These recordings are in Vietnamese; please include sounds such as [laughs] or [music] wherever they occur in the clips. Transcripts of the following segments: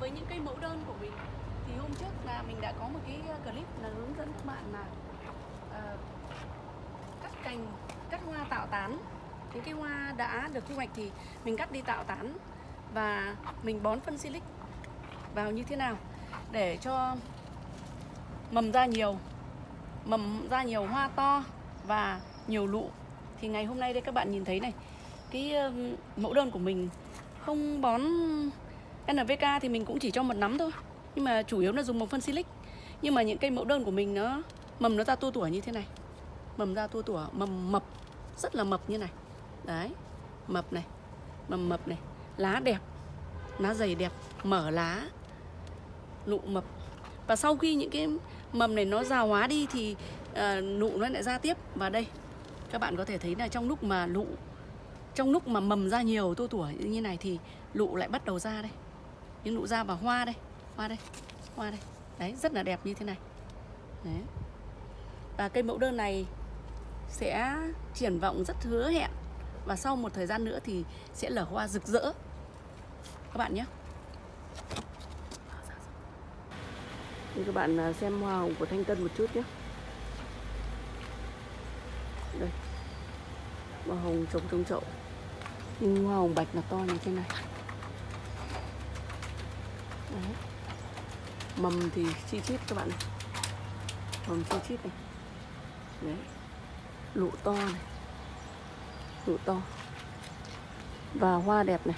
với những cây mẫu đơn của mình thì hôm trước là mình đã có một cái ờ, clip là hướng dẫn các bạn là uh, cắt cành cắt hoa tạo tán. Những cái hoa đã được thu hoạch thì mình cắt đi tạo tán và mình bón phân silic vào như thế nào để cho mầm ra nhiều mầm ra nhiều hoa to và nhiều lụ. Thì ngày hôm nay đây các bạn nhìn thấy này cái mẫu đơn của mình không bón NPK thì mình cũng chỉ cho một nắm thôi. Nhưng mà chủ yếu là dùng một phân silic. Nhưng mà những cây mẫu đơn của mình nó mầm nó ra tua tủa như thế này. Mầm ra tua tủa mầm mập rất là mập như này. Đấy mập này mầm mập này. Lá đẹp lá dày đẹp mở lá nụ mập. Và sau khi những cái mầm này nó già hóa đi thì uh, nụ nó lại ra tiếp. Và đây các bạn có thể thấy là trong lúc mà nụ trong lúc mà mầm ra nhiều tua tủa như này thì lụ lại bắt đầu ra đây những nụ ra và hoa đây hoa đây hoa đây. Đấy, rất là đẹp như thế này. Đấy. và cây mẫu đơn này sẽ triển vọng rất hứa hẹn. Và sau một thời gian nữa thì sẽ lở hoa rực rỡ. Các bạn nhé. Để các bạn à, xem hoa hồng của Thanh Tân một chút nhé. Đây. Hoa hồng trồng trong chậu Nhưng hoa hồng bạch là to như thế này. Đấy. Mầm thì chi chít các bạn này. Mầm chi chít này. Đấy. Lụ to này. Lụ to. Và hoa đẹp này.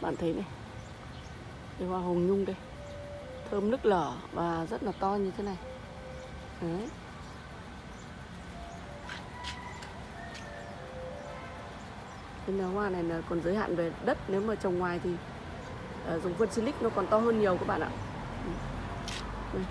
Bạn thấy này. Đây hoa hồng nhung đây. Thơm nức lở và rất là to như thế này. Đấy. Nên là hoa này là còn giới hạn về đất. Nếu mà trồng ngoài thì Ờ, dùng phân silic nó còn to hơn nhiều các bạn ạ Đây.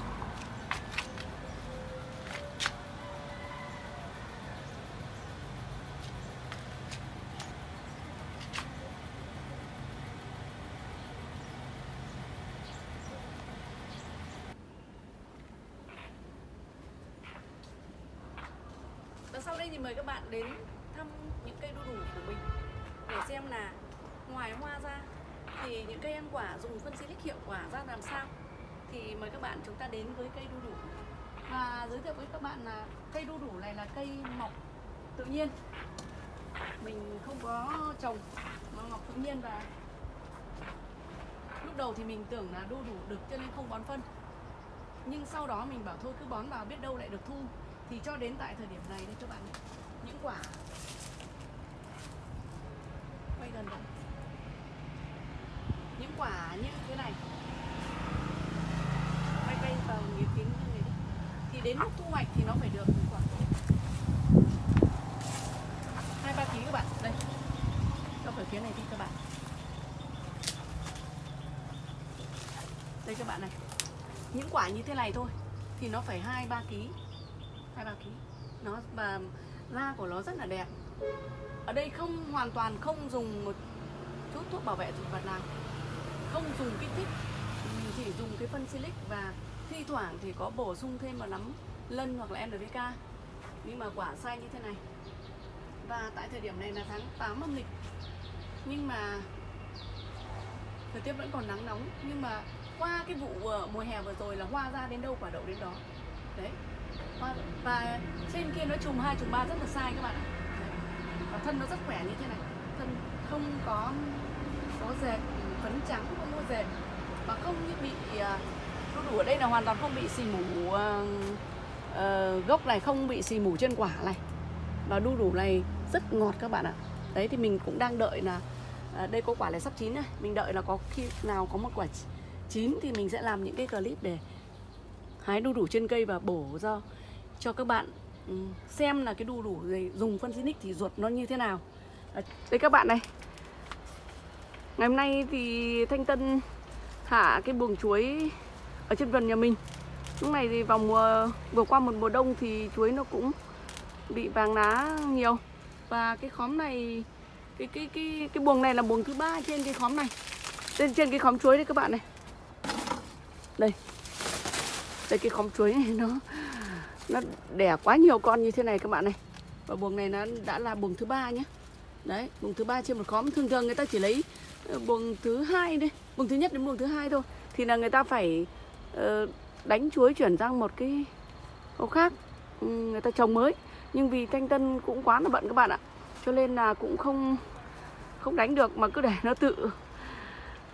Và sau đây thì mời các bạn đến thăm những cây đu đủ của mình, để xem là ngoài hoa ra thì những cây ăn quả dùng phân silic hiệu quả ra làm sao? Thì mời các bạn chúng ta đến với cây đu đủ. Và giới thiệu với các bạn là cây đu đủ này là cây mọc tự nhiên. Mình không có trồng, mà mọc tự nhiên và lúc đầu thì mình tưởng là đu đủ được cho nên không bón phân. Nhưng sau đó mình bảo thôi cứ bón vào biết đâu lại được thu. Thì cho đến tại thời điểm này đây các bạn những quả. Quay gần lại quả như thế này. Quay quay vào nghĩa kính như này đi, thì đến lúc thu hoạch thì nó phải được quả. Hai ba ký các bạn. Đây. Cho phải phía này đi các bạn. Đây các bạn này. Những quả như thế này thôi thì nó phải hai ba ký. Hai ba ký. Nó và da của nó rất là đẹp. Ở đây không hoàn toàn không dùng một chút thuốc bảo vệ thực vật nào không dùng kích thích mình chỉ dùng cái phân silic và thi thoảng thì có bổ sung thêm vào nấm lân hoặc là NPK nhưng mà quả sai như thế này. Và tại thời điểm này là tháng 8 âm lịch. Nhưng mà thời tiết vẫn còn nắng nóng. Nhưng mà qua cái vụ ờ, mùa hè vừa rồi là hoa ra đến đâu quả đậu đến đó. Đấy. Và, và trên kia nó trùng hai trùng ba rất là sai các bạn ạ. Và thân nó rất khỏe như thế này. Thân không có trắng không mua dệt mà không như bị à, đu đủ ở đây là hoàn toàn không bị xì mủ uh, uh, gốc này không bị xì mủ trên quả này. Và đu đủ này rất ngọt các bạn ạ. Đấy thì mình cũng đang đợi là uh, đây có quả này sắp chín này. Mình đợi là có khi nào có một quả chín thì mình sẽ làm những cái clip để hái đu đủ trên cây và bổ ra cho các bạn ừ, xem là cái đu đủ dùng phân xinic thì ruột nó như thế nào. Đây các bạn này ngày hôm nay thì thanh tân thả cái buồng chuối ở trên vườn nhà mình. Lúc này thì vào mùa, vừa qua một mùa đông thì chuối nó cũng bị vàng lá nhiều. Và cái khóm này, cái cái cái cái buồng này là buồng thứ ba trên cái khóm này. Trên trên cái khóm chuối đấy các bạn này. Đây. Đây, cái khóm chuối này [laughs] nó nó đẻ quá nhiều con như thế này các bạn này. Và buồng này nó đã là buồng thứ ba nhé đấy, buồng thứ ba trên một khóm. Thường thường người ta chỉ lấy Ờ, buồng thứ hai đây. Buồng thứ nhất đến buồng thứ hai thôi. Thì là người ta phải ờ, đánh chuối chuyển sang một cái hộ khác ừ, người ta trồng mới. Nhưng vì thanh tân cũng quá là bận các bạn ạ. Cho nên là cũng không không đánh được mà cứ để nó tự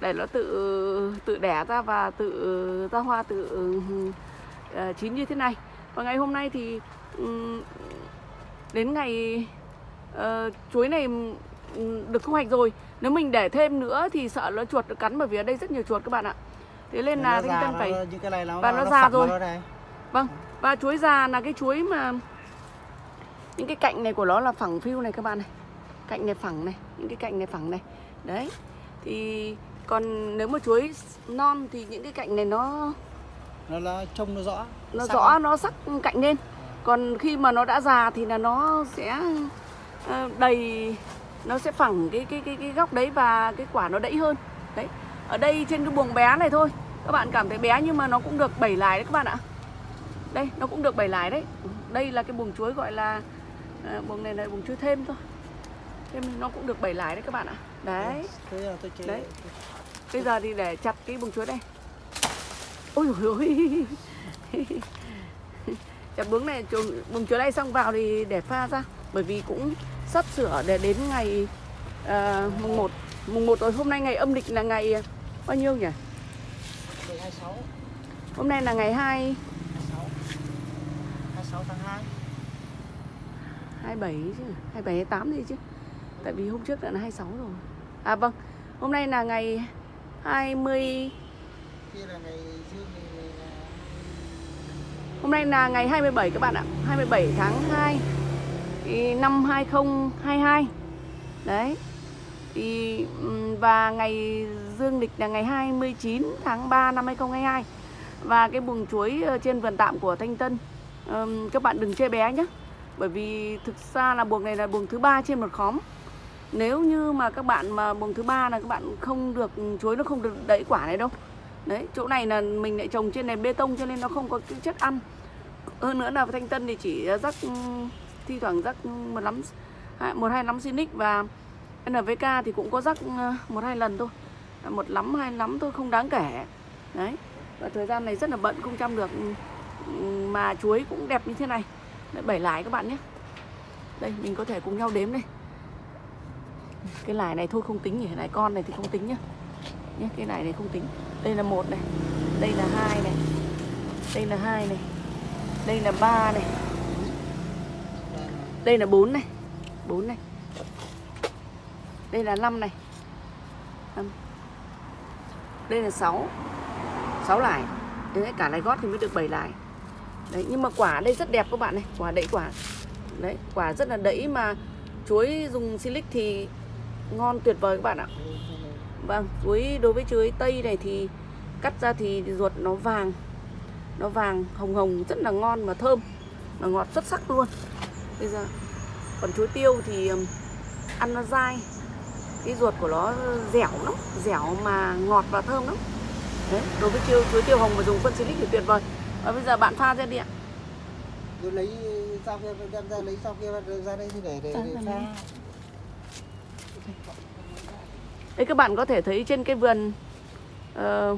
để nó tự tự đẻ ra và tự ra hoa tự uh, chín như thế này. Và ngày hôm nay thì um, đến ngày uh, chuối này được thu hoạch rồi nếu mình để thêm nữa thì sợ nó chuột nó cắn bởi vì ở đây rất nhiều chuột các bạn ạ thế nên là thanh tân phải và nó nó già rồi. Vâng, và chuối già là cái chuối mà những cái cạnh này của nó là phẳng phiu này các bạn này. Cạnh này phẳng này, những cái cạnh này phẳng này. Đấy. Thì còn nếu mà chuối non thì những cái cạnh này nó nó là trông nó rõ nó sắc rõ không? nó sắc cạnh lên. Còn khi mà nó đã già thì là nó sẽ ờ, đầy nó sẽ phẳng cái cái cái cái góc đấy và cái quả nó đẫy hơn. Đấy. Ở đây trên cái buồng bé này thôi. Các bạn cảm thấy bé nhưng mà nó cũng được 7 lái đấy các bạn ạ. Đây, nó cũng được 7 lái đấy. Đây là cái buồng chuối gọi là à, buồng này là buồng chuối thêm thôi. Thêm nó cũng được 7 lái đấy các bạn ạ. Đấy. Đấy. Bây giờ thì để chặt cái buồng chuối đây. Ôi dồi ôi. [laughs] chặt buồng này buồng chuối này xong vào thì để pha ra bởi vì cũng sắp sửa để đến ngày uh, mùng 1 mùng 1 rồi hôm nay ngày âm lịch là ngày ờ, bao nhiêu nhỉ? 26 Hôm nay là ngày 2 26 26 tháng 2 27 chứ 27 28 gì chứ. Tại vì hôm trước đã là 26 rồi. À vâng. Hôm nay là ngày 20 kia là ngày dương Hôm nay là ngày 27 các bạn ạ. 27 tháng 2 thì Năm 2022 Đấy. Thì, Và ngày dương lịch là ngày 29 tháng 3 năm 2022 Và cái buồng chuối ờ, trên vườn tạm của Thanh Tân um, Các bạn đừng chê bé nhé Bởi vì thực ra là buồng này là buồng thứ ba trên một khóm. Nếu như mà các bạn mà buồng thứ ba là các bạn không được chuối nó không được đẩy quả này đâu. Đấy, chỗ này là mình lại trồng trên nền bê tông cho nên nó không có cái chất ăn. Hơn nữa là thanh tân thì chỉ ờ, rắc thi thoảng rắc một lắm hai- một hai lắm Sinic và NVK thì cũng có rắc ờ, một hai lần thôi. Ờ, một lắm hai lắm thôi không đáng kể. Đấy và thời gian này rất là bận không chăm được. Ừ, ừ, mà chuối cũng đẹp như thế này. Đấy, bảy lái các bạn nhé. Đây mình có thể cùng nhau đếm đây. Cái lái này thôi không tính nhỉ. Lài con này thì không tính nhá nhé cái này này không tính. Đây là một này. Đây là hai này. Đây là hai này. Đây là ba này đây là bốn này. Bốn này. Đây là năm này. Năm. Đây là sáu. Sáu lải. Đấy cả lái gót thì mới được 7 lải. Đấy nhưng mà quả đây rất đẹp các bạn này. Quả đẫy quả. Đấy quả rất là đẫy mà chuối dùng silic thì ngon tuyệt vời các bạn ạ. Vâng, chuối đối với chuối tây này thì cắt ra thì ruột nó vàng. Nó vàng hồng hồng rất là ngon và thơm. Và ngọt xuất sắc luôn. Bây giờ Còn chuối tiêu thì ăn nó dai. Cái ruột của nó dẻo lắm Dẻo mà ngọt và thơm lắm. Đấy, đối với chuối, chuối tiêu hồng mà dùng phân silic thì tuyệt vời. Và bây giờ bạn pha ra đi ạ. Tôi lấy sau kia đem ra lấy sau kia ra đây thì để để, để ra pha. Đây các bạn có thể thấy trên cái vườn ờ,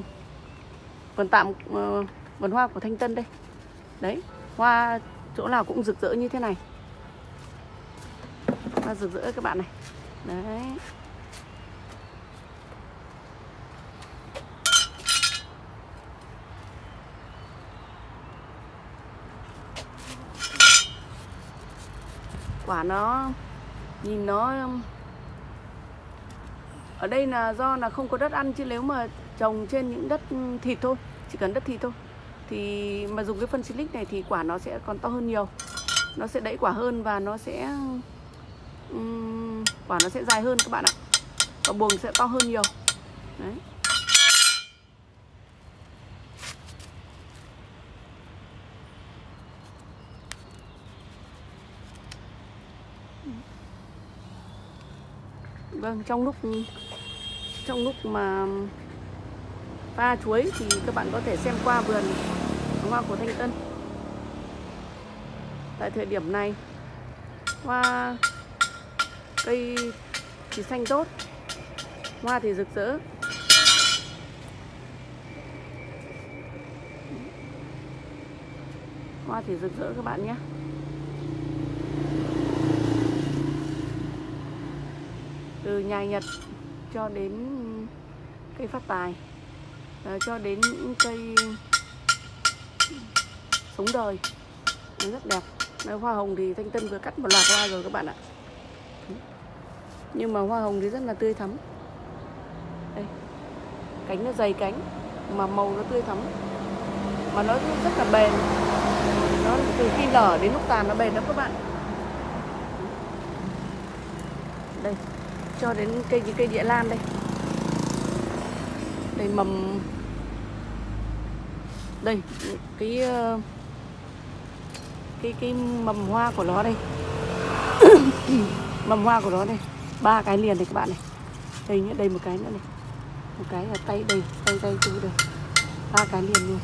Vườn tạm ờ, Vườn hoa của Thanh Tân đây. Đấy Hoa chỗ nào cũng rực rỡ như thế này Hoa rực rỡ các bạn này. Đấy. Quả nó, Nhìn nó, ở đây là do là không có đất ăn chứ nếu mà trồng trên những đất thịt thôi, chỉ cần đất thịt thôi. Thì mà dùng cái phân silic này thì quả nó sẽ còn to hơn nhiều. Nó sẽ đẩy quả hơn và nó sẽ ừm, quả nó sẽ dài hơn các bạn ạ. Và buồng sẽ to hơn nhiều. Đấy. Vâng, trong lúc trong lúc mà pha chuối thì các bạn có thể xem qua vườn hoa của Thanh Tân. Tại thời điểm này hoa cây thì xanh tốt. Hoa thì rực rỡ. Hoa thì rực rỡ các bạn nhé. Từ nhà Nhật cho đến cây phát tài à, cho đến những cây sống đời. Nó rất đẹp. Đấy, hoa hồng thì thanh tân vừa cắt một loạt hoa rồi các bạn ạ nhưng mà hoa hồng thì rất là tươi thắm. Đây, cánh nó dày cánh, mà màu nó tươi thắm. Mà nó rất là bền. Nó từ khi nở đến lúc tàn nó bền lắm các bạn. Đây, cho đến cây những cây địa lan đây. Đây, mầm. Đây, cái ờ, cái cái mầm hoa của nó đây. [coughs] Mầm hoa của nó đây ba cái liền này các bạn này. Đây nhé đây một cái nữa này. Một cái là tay đây, tay tay tôi đây. Ba cái liền luôn.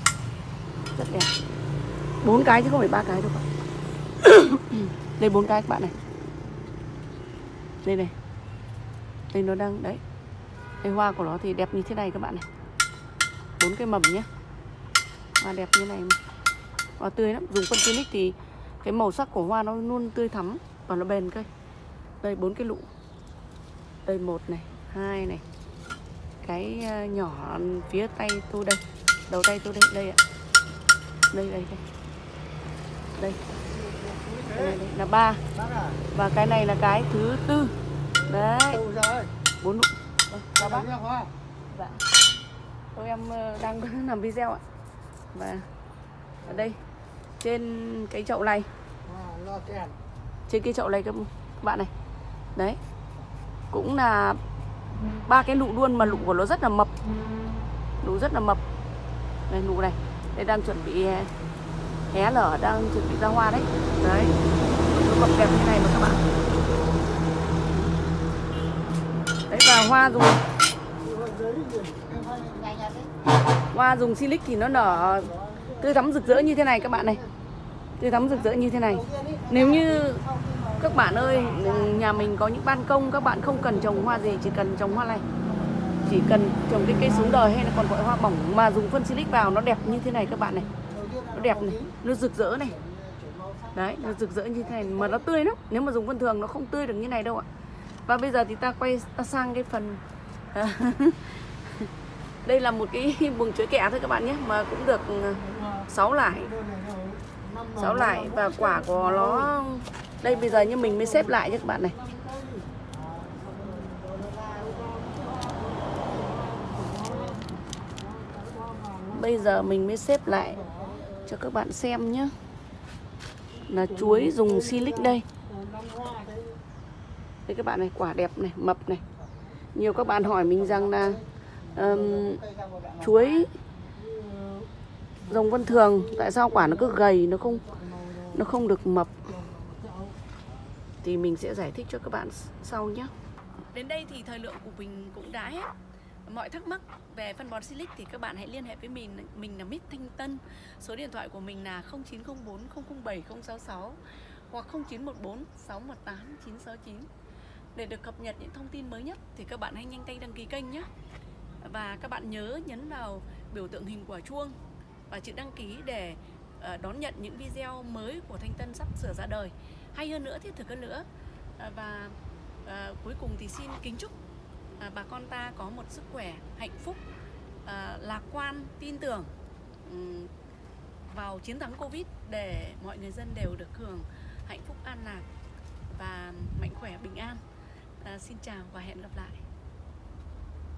Rất đẹp. Bốn cái chứ không phải ba cái đâu các bạn. [coughs] Đây bốn cái các bạn này. Đây này. Đây nó đang, đấy. Cái hoa của nó thì đẹp như thế này các bạn này. Bốn cái mầm nhé hoa đẹp như này mà. hoa tươi lắm. Dùng phân clinic thì cái màu sắc của hoa nó luôn tươi thắm và nó bền cây đây, bốn cái lụ đây một này hai này. Cái ờ, nhỏ phía tay tôi đây đầu tay tôi đây đây ạ. Đây đây đây. Đây. Là ba. Và cái này là cái thứ tư. Đấy. Bốn nụ. Chào bác. Dạ. Tôi em ờ, đang [laughs] làm video ạ. Và ở đây trên cái chậu này, trên cái chậu này các bạn này. Đấy. Cũng là ba cái nụ luôn mà nụ của nó rất là mập. Nụ rất là mập. Đây nụ này. Đây đang chuẩn bị ờ, hé- lở, đang chuẩn bị ra hoa đấy. Đấy. Nó mập đẹp như này mà các bạn. Đấy, và hoa dùng Hoa dùng silic thì nó nở tươi thắm rực rỡ như thế này các bạn này Tươi thắm rực rỡ như thế này Nếu như các bạn ơi, Nhà mình có những ban công, Các bạn không cần trồng hoa gì, Chỉ cần trồng hoa này Chỉ cần trồng cái cây sống đời hay là còn gọi hoa bỏng Mà dùng phân silic vào, nó đẹp như thế này các bạn này. Nó đẹp này, Nó rực rỡ này. Đấy, nó rực rỡ như thế này, Mà nó tươi lắm. Nếu mà dùng phân thường nó không tươi được như này đâu ạ. Và bây giờ thì ta quay, ta sang cái phần, [laughs] đây là một cái [laughs] buồng chuối kẹ thôi các bạn nhé, mà cũng được ừ, 6 lải. 6 lải và quả của nó đây bây giờ như mình mới xếp lại nhé các bạn này. Bây giờ mình mới xếp lại cho các bạn xem nhé. Là chuối dùng silic đây. Đây các bạn này quả đẹp này mập này. Nhiều các bạn hỏi mình rằng là um, chuối dòng vân thường tại sao quả nó cứ gầy nó không nó không được mập? Thì mình sẽ giải thích cho các bạn sau nhé đến đây thì thời lượng của mình cũng đã hết. Mọi thắc mắc về phân bón silic thì các bạn hãy liên hệ với mình mình là Mít Thanh Tân. Số điện thoại của mình là 0904 007 066 hoặc 0914 618 969 để được cập nhật những thông tin mới nhất thì các bạn hãy nhanh tay đăng ký kênh nhé và các bạn nhớ nhấn vào biểu tượng hình quả chuông và chữ đăng ký để ờ, đón nhận những video mới của Thanh Tân sắp sửa ra đời hay hơn nữa thiết thực hơn nữa à, và à, cuối cùng thì xin kính chúc à, bà con ta có một sức khỏe hạnh phúc à, lạc quan tin tưởng um, vào chiến thắng Covid để mọi người dân đều được hưởng hạnh phúc an lạc và mạnh khỏe bình an. À, xin chào và hẹn gặp lại.